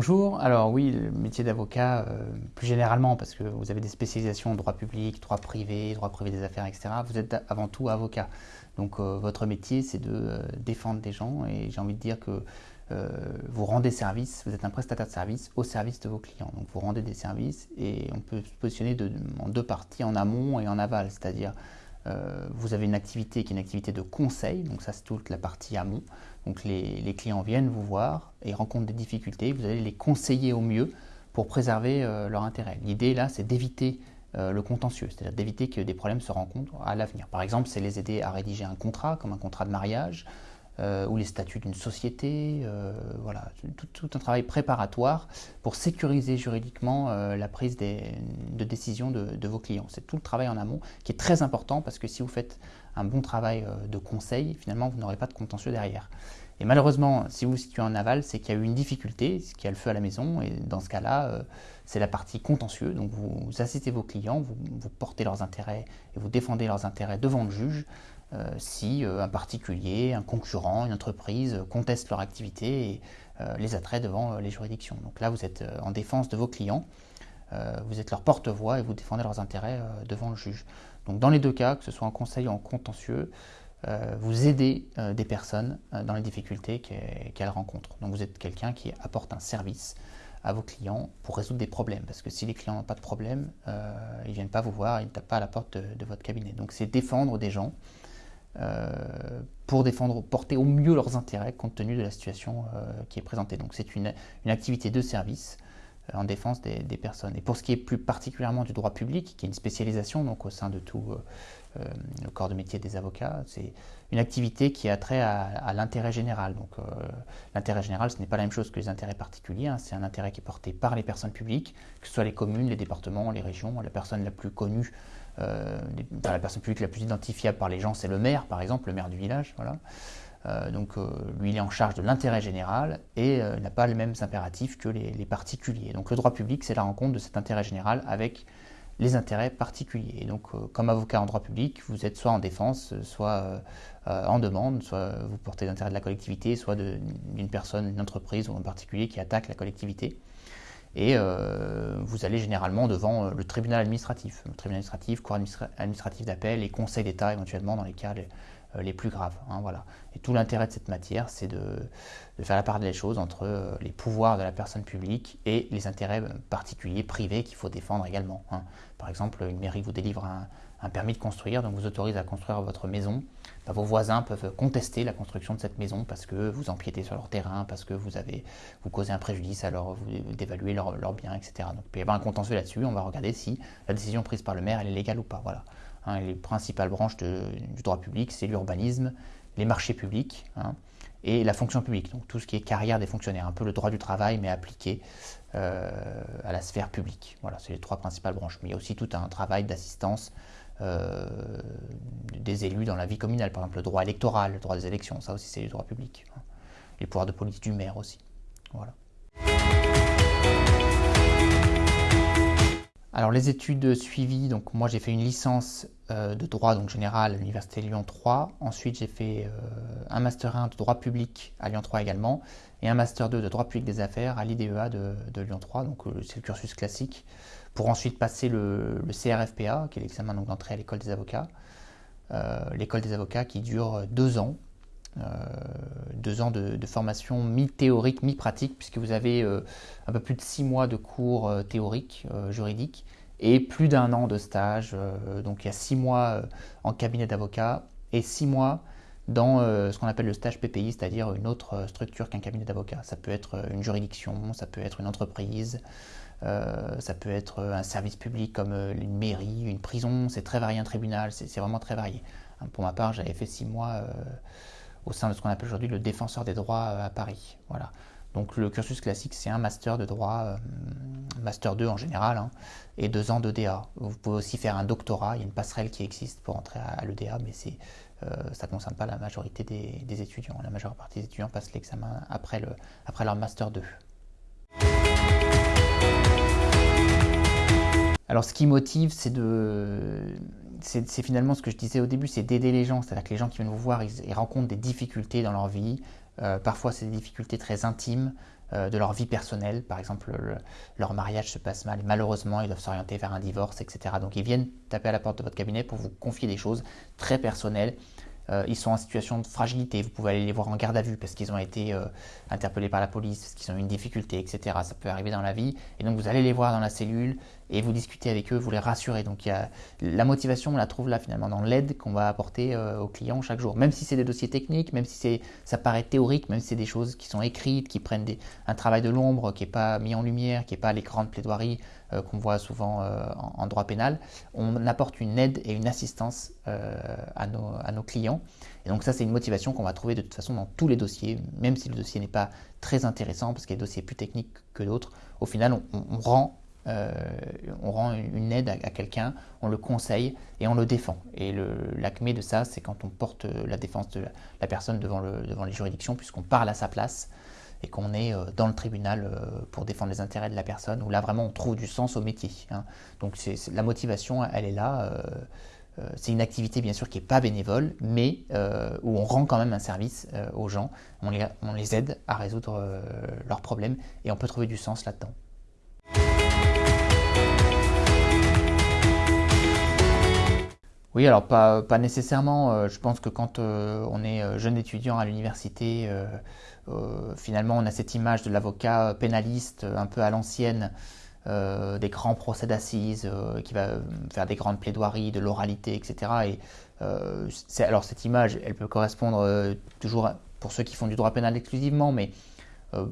bonjour, alors oui, le métier d'avocat, euh, plus généralement, parce que vous avez des spécialisations en droit public, droit privé, droit privé des affaires, etc., vous êtes avant tout avocat. Donc euh, votre métier, c'est de euh, défendre des gens, et j'ai envie de dire que vous rendez service, vous êtes un prestataire de service au service de vos clients. Donc vous rendez des services, et on peut se positionner en deux parties, en amont et en aval, c'est-à-dire euh, vous avez une activité qui est une activité de conseil, donc ça c'est toute la partie amont. Donc les, clients viennent vous voir et rencontrent des difficultés, vous allez les conseiller au mieux pour préserver euh, leur intérêt. L'idée là c'est d'éviter euh, le contentieux, c'est-à-dire d'éviter que des problèmes se rencontrent à l'avenir. Par exemple, c'est les aider à rédiger un contrat, comme un contrat de mariage, euh, ou les statuts d'une société, euh, voilà, tout, un travail préparatoire pour sécuriser juridiquement euh, la prise de décision de, vos clients. C'est tout le travail en amont qui est très important parce que si vous faites un bon travail de conseil, finalement, vous n'aurez pas de contentieux derrière. Et malheureusement, si vous vous situez en aval, c'est qu'il y a eu une difficulté, qu'il y a le feu à la maison, et dans ce cas-là, c'est la partie contentieux. Donc vous, assistez vos clients, vous, portez leurs intérêts et vous défendez leurs intérêts devant le juge euh, si euh, un particulier, un concurrent, une entreprise conteste leur activité et euh, les attrait devant les juridictions. Donc là, vous êtes en défense de vos clients, vous êtes leur porte-voix et vous défendez leurs intérêts devant le juge. Donc dans les deux cas, que ce soit en conseil ou en contentieux, vous aidez des personnes dans les difficultés qu'elles rencontrent. Donc vous êtes quelqu'un qui apporte un service à vos clients pour résoudre des problèmes. Parce que si les clients n'ont pas de problème, ils ne viennent pas vous voir, ils ne tapent pas à la porte de votre cabinet. Donc c'est défendre des gens euh, pour défendre, porter au mieux leurs intérêts compte tenu de la situation euh, qui est présentée. Donc c'est une, activité de service euh, en défense des, personnes. Et pour ce qui est plus particulièrement du droit public, qui est une spécialisation donc au sein de tout le corps de métier des avocats, c'est une activité qui a trait à, l'intérêt général. Donc l'intérêt général, ce n'est pas la même chose que les intérêts particuliers, hein. c'est un intérêt qui est porté par les personnes publiques, que ce soit les communes, les départements, les régions. La personne la plus connue euh, la personne publique la plus identifiable par les gens, c'est le maire, par exemple, le maire du village. Voilà. Euh, donc euh, lui, il est en charge de l'intérêt général et n'a pas les mêmes impératifs que les, particuliers. Donc le droit public, c'est la rencontre de cet intérêt général avec les intérêts particuliers. Et donc, comme avocat en droit public, vous êtes soit en défense, soit en demande, soit vous portez l'intérêt de la collectivité, soit d'une personne, d'une entreprise ou un particulier qui attaque la collectivité et euh, vous allez généralement devant euh, le tribunal administratif, le tribunal administratif, cour administratif d'appel et conseil d'État éventuellement dans les cas les, euh, plus graves. Hein, voilà. Et tout l'intérêt de cette matière, c'est de, faire la part des choses entre les pouvoirs de la personne publique et les intérêts particuliers, privés qu'il faut défendre également. Hein. Par exemple, une mairie vous délivre un, un permis de construire, donc vous autorise à construire votre maison, bah, vos voisins peuvent contester la construction de cette maison parce que vous empiétez sur leur terrain, parce que vous avez vous causez un préjudice, alors vous d'évaluer leurs leur biens, etc. Donc il peut y avoir un contentieux là-dessus, on va regarder si la décision prise par le maire elle est légale ou pas. Voilà. Hein, les principales branches du droit public, c'est l'urbanisme, les marchés publics hein, et la fonction publique, donc tout ce qui est carrière des fonctionnaires, un peu le droit du travail mais appliqué euh, à la sphère publique. Voilà, c'est les trois principales branches. Mais il y a aussi tout un travail d'assistance euh, des élus dans la vie communale, par exemple le droit électoral, le droit des élections, ça aussi c'est du droit public. Hein. Les pouvoirs de police du maire aussi. Voilà. Alors les études suivies, donc moi j'ai fait une licence euh, de droit donc général à l'université Lyon 3. Ensuite j'ai fait euh, un master 1 de droit public à Lyon 3 également et un master 2 de droit public des affaires à l'IDEA de, Lyon 3. Donc c'est le cursus classique pour ensuite passer le, CRFPA, qui est l'examen d'entrée à l'école des avocats. Euh, l'école des avocats qui dure deux ans, euh, deux ans de, formation mi-théorique, mi-pratique, puisque vous avez euh, un peu plus de six mois de cours théoriques, juridiques, et plus d'un an de stage. donc il y a six mois en cabinet d'avocat et six mois dans ce qu'on appelle le stage PPI, c'est-à-dire une autre structure qu'un cabinet d'avocat. Ça peut être une juridiction, ça peut être une entreprise, euh, ça peut être un service public comme euh, une mairie, une prison, c'est très varié, un tribunal, c'est vraiment très varié. Hein, pour ma part, j'avais fait six mois euh, au sein de ce qu'on appelle aujourd'hui le défenseur des droits à Paris. Voilà. Donc le cursus classique, c'est un master de droit, master 2 en général, hein, et deux ans d'EDA. Vous pouvez aussi faire un doctorat, il y a une passerelle qui existe pour entrer à, l'EDA, mais ça ne concerne pas la majorité des, étudiants. La majeure partie des étudiants passent l'examen après, après leur master 2. Alors ce qui motive, c'est de... C'est finalement ce que je disais au début, c'est d'aider les gens. C'est-à-dire que les gens qui viennent vous voir, ils, rencontrent des difficultés dans leur vie. Euh, parfois, c'est des difficultés très intimes. de leur vie personnelle. Par exemple, leur mariage se passe mal et malheureusement, ils doivent s'orienter vers un divorce, etc. Donc ils viennent taper à la porte de votre cabinet pour vous confier des choses très personnelles euh, ils sont en situation de fragilité. Vous pouvez aller les voir en garde à vue parce qu'ils ont été euh, interpellés par la police, parce qu'ils ont eu une difficulté, etc. Ça peut arriver dans la vie. Et donc vous allez les voir dans la cellule et vous discutez avec eux, vous les rassurez. Donc la motivation, on la trouve là finalement dans l'aide qu'on va apporter euh, aux clients chaque jour. Même si c'est des dossiers techniques, même si ça paraît théorique, même si c'est des choses qui sont écrites, qui prennent un travail de l'ombre, qui n'est pas mis en lumière, qui n'est pas l'écran de plaidoirie euh, qu'on voit souvent euh, en, droit pénal, on apporte une aide et une assistance à nos, à, nos, clients. Et donc ça, c'est une motivation qu'on va trouver de toute façon dans tous les dossiers, même si le dossier n'est pas très intéressant, parce qu'il y a des dossiers plus techniques que d'autres. Au final, on rend euh, on rend une aide à, quelqu'un, on le conseille et on le défend. Et l'acmé de ça, c'est quand on porte la défense de la, personne devant, les juridictions, puisqu'on parle à sa place et qu'on est euh, dans le tribunal euh, pour défendre les intérêts de la personne, où là vraiment on trouve du sens au métier. Hein. Donc la motivation, elle est là. c'est une activité bien sûr qui n'est pas bénévole, mais où on rend quand même un service aux gens, on les aide à résoudre leurs problèmes et on peut trouver du sens là-dedans. Oui, alors pas, nécessairement. Euh, je pense que quand euh, on est euh, jeune étudiant à l'université, finalement on a cette image de l'avocat pénaliste un peu à l'ancienne, des grands procès d'assises, qui va faire des grandes plaidoiries, de l'oralité, etc. Et alors cette image, elle peut correspondre toujours pour ceux qui font du droit pénal exclusivement, mais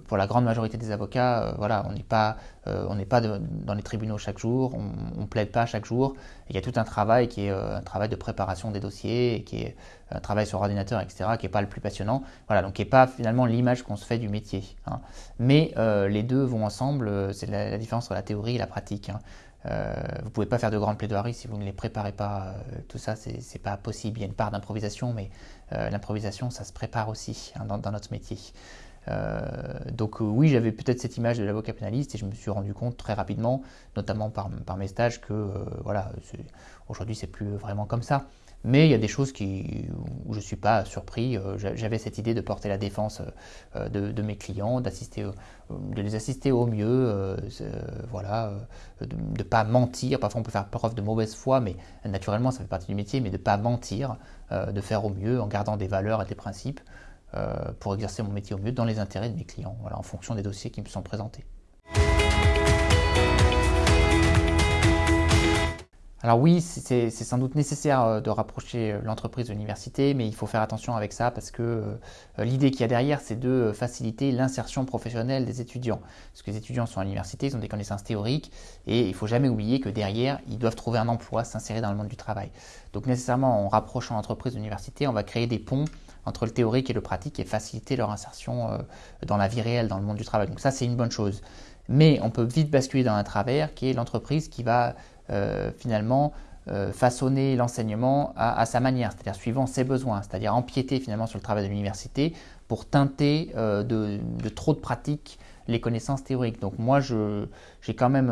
pour la grande majorité des avocats, euh, voilà, on n'est pas, euh, on n'est pas dans les tribunaux chaque jour, on ne plaide pas chaque jour. Il y a tout un travail qui est un travail de préparation des dossiers, qui est un travail sur ordinateur, etc., qui n'est pas le plus passionnant. Voilà, donc qui n'est pas finalement l'image qu'on se fait du métier. Hein. Mais les deux vont ensemble, c'est la, différence entre la théorie et la pratique. Hein. vous ne pouvez pas faire de grandes plaidoiries si vous ne les préparez pas. tout ça, c'est n'est pas possible. Il y a une part d'improvisation, mais l'improvisation, ça se prépare aussi hein, dans, notre métier. Euh, donc euh, oui, j'avais peut-être cette image de l'avocat pénaliste et je me suis rendu compte très rapidement, notamment par, mes stages, que euh, voilà, aujourd'hui c'est plus vraiment comme ça. Mais il y a des choses qui, où je ne suis pas surpris. J'avais cette idée de porter la défense de, mes clients, de les assister au mieux, voilà, de ne pas mentir. Parfois on peut faire preuve de mauvaise foi, mais naturellement ça fait partie du métier, mais de ne pas mentir, de faire au mieux en gardant des valeurs et des principes. Euh, pour exercer mon métier au mieux dans les intérêts de mes clients, en fonction des dossiers qui me sont présentés. Alors oui, c'est sans doute nécessaire euh, de rapprocher euh, l'entreprise de l'université, mais il faut faire attention avec ça parce que l'idée qu'il y a derrière, c'est de faciliter l'insertion professionnelle des étudiants. Parce que les étudiants sont à l'université, ils ont des connaissances théoriques, et il ne faut jamais oublier que derrière, ils doivent trouver un emploi, s'insérer dans le monde du travail. Donc nécessairement, en rapprochant l'entreprise de l'université, on va créer des ponts entre le théorique et le pratique et faciliter leur insertion euh, dans la vie réelle, dans le monde du travail. Donc ça, c'est une bonne chose. Mais on peut vite basculer dans un travers qui est l'entreprise qui va euh, finalement euh, façonner l'enseignement à, sa manière, c'est-à-dire suivant ses besoins, c'est-à-dire empiéter finalement sur le travail de l'université pour teinter de, trop de pratiques les connaissances théoriques. Donc moi, je, j'ai quand même,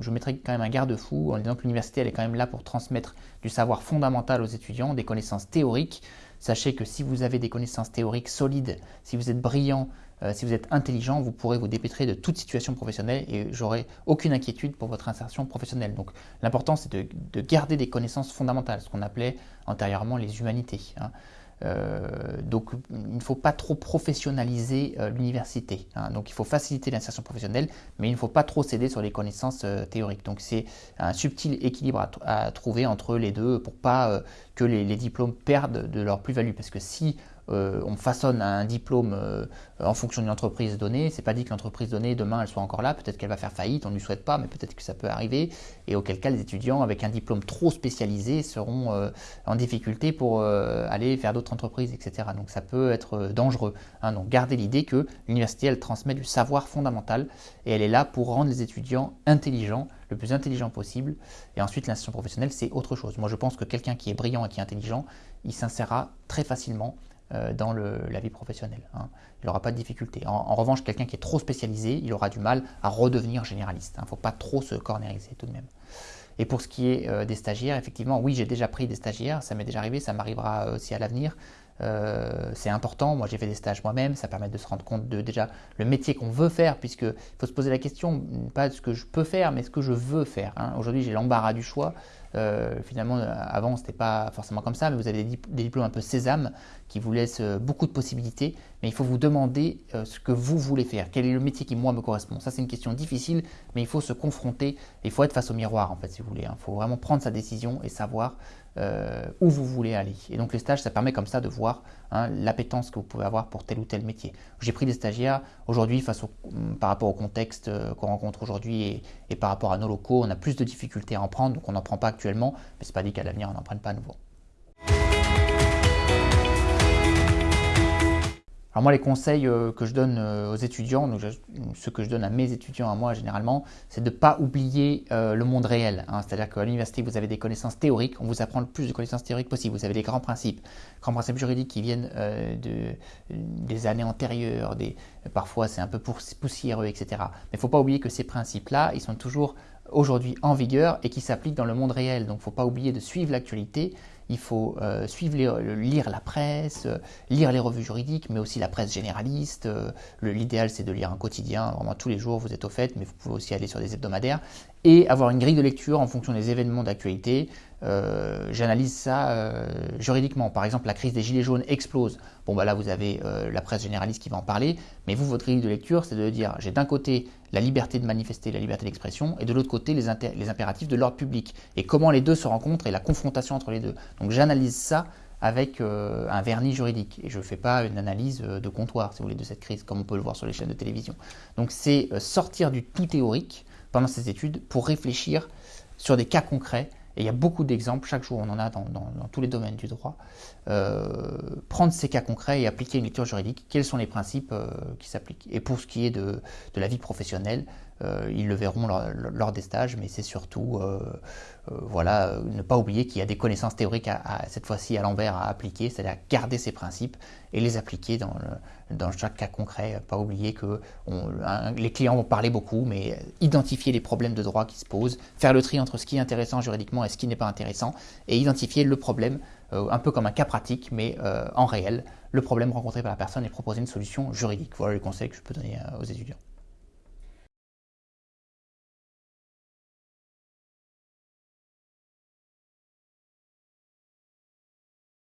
je mettrai quand même un garde-fou en disant que l'université, elle est quand même là pour transmettre du savoir fondamental aux étudiants, des connaissances théoriques, Sachez que si vous avez des connaissances théoriques solides, si vous êtes brillant, euh, si vous êtes intelligent, vous pourrez vous dépêtrer de toute situation professionnelle et j'aurai aucune inquiétude pour votre insertion professionnelle. Donc l'important c'est de, garder des connaissances fondamentales, ce qu'on appelait antérieurement les humanités. Hein. Euh, donc il ne faut pas trop professionnaliser euh, l'université. Hein. Donc il faut faciliter l'insertion professionnelle, mais il ne faut pas trop céder sur les connaissances euh, théoriques. Donc c'est un subtil équilibre à, trouver entre les deux pour pas que les, les, diplômes perdent de leur plus-value. Parce que si euh, on façonne un diplôme euh, en fonction d'une entreprise donnée. C'est pas dit que l'entreprise donnée, demain, elle soit encore là. Peut-être qu'elle va faire faillite, on ne lui souhaite pas, mais peut-être que ça peut arriver. Et auquel cas, les étudiants avec un diplôme trop spécialisé seront euh, en difficulté pour aller faire d'autres entreprises, etc. Donc ça peut être dangereux. Hein. Donc gardez l'idée que l'université, elle transmet du savoir fondamental et elle est là pour rendre les étudiants intelligents le plus intelligent possible. Et ensuite, l'insertion professionnelle, c'est autre chose. Moi, je pense que quelqu'un qui est brillant et qui est intelligent, il s'insérera très facilement euh, dans la vie professionnelle. Hein. Il n'aura pas de difficulté. En, revanche, quelqu'un qui est trop spécialisé, il aura du mal à redevenir généraliste. Il hein. ne faut pas trop se cornériser tout de même. Et pour ce qui est euh, des stagiaires, effectivement, oui, j'ai déjà pris des stagiaires, ça m'est déjà arrivé, ça m'arrivera aussi à l'avenir. C'est important. Moi, j'ai fait des stages moi-même. Ça permet de se rendre compte de déjà le métier qu'on veut faire, puisqu'il faut se poser la question, pas de ce que je peux faire, mais ce que je veux faire. Hein. Aujourd'hui, j'ai l'embarras du choix. Euh, finalement, euh, avant, ce n'était pas forcément comme ça, mais vous avez des, diplômes un peu sésame qui vous laissent euh, beaucoup de possibilités, mais il faut vous demander ce que vous voulez faire, quel est le métier qui, moi, me correspond? Ça, c'est une question difficile, mais il faut se confronter, il faut être face au miroir, en fait, si vous voulez. Il hein. faut vraiment prendre sa décision et savoir euh, où vous voulez aller. Et donc le stage, ça permet comme ça de voir hein, l'appétence que vous pouvez avoir pour tel ou tel métier. J'ai pris des stagiaires aujourd'hui au, par rapport au contexte euh, qu'on rencontre aujourd'hui et, et, par rapport à nos locaux, on a plus de difficultés à en prendre, donc on n'en prend pas actuellement, mais c'est pas dit qu'à l'avenir on n'en prenne pas à nouveau. Alors moi, les conseils euh, que je donne euh, aux étudiants, donc ce que je donne à mes étudiants, à moi généralement, c'est de ne pas oublier euh, le monde réel. Hein. C'est-à-dire qu'à l'université, vous avez des connaissances théoriques, on vous apprend le plus de connaissances théoriques possible. Vous avez des grands principes, grands principes juridiques qui viennent de, des années antérieures, des, parfois c'est un peu poussiéreux, etc. Mais il ne faut pas oublier que ces principes-là, ils sont toujours aujourd'hui en vigueur et qui s'appliquent dans le monde réel. Donc il ne faut pas oublier de suivre l'actualité il faut euh, suivre lire la presse, euh, lire les revues juridiques, mais aussi la presse généraliste. Euh, l'idéal, c'est de lire un quotidien, vraiment tous les jours, vous êtes au fait, mais vous pouvez aussi aller sur des hebdomadaires et avoir une grille de lecture en fonction des événements d'actualité. Euh, j'analyse ça euh, juridiquement. Par exemple, la crise des gilets jaunes explose. Bon, bah là, vous avez euh, la presse généraliste qui va en parler, mais vous, votre grille de lecture, c'est de dire j'ai d'un côté la liberté de manifester, la liberté d'expression, et de l'autre côté les, les, impératifs de l'ordre public. Et comment les deux se rencontrent et la confrontation entre les deux. Donc j'analyse ça avec un vernis juridique. Et je ne fais pas une analyse de comptoir, si vous voulez, de cette crise, comme on peut le voir sur les chaînes de télévision. Donc c'est sortir du tout théorique pendant ces études pour réfléchir sur des cas concrets. Et il y a beaucoup d'exemples, chaque jour on en a dans, tous les domaines du droit. Euh, prendre ces cas concrets et appliquer une lecture juridique, quels sont les principes euh, qui s'appliquent? Et pour ce qui est de, la vie professionnelle, ils le verront lors, des stages, mais c'est surtout voilà, ne pas oublier qu'il y a des connaissances théoriques à, cette fois-ci à l'envers à appliquer, c'est-à-dire garder ces principes et les appliquer dans, chaque cas concret. Pas oublier que les clients vont parler beaucoup, mais identifier les problèmes de droit qui se posent, faire le tri entre ce qui est intéressant juridiquement et ce qui n'est pas intéressant, et identifier le problème euh, un peu comme un cas pratique, mais euh, en réel, le problème rencontré par la personne et proposer une solution juridique. Voilà les conseils que je peux donner euh, aux étudiants.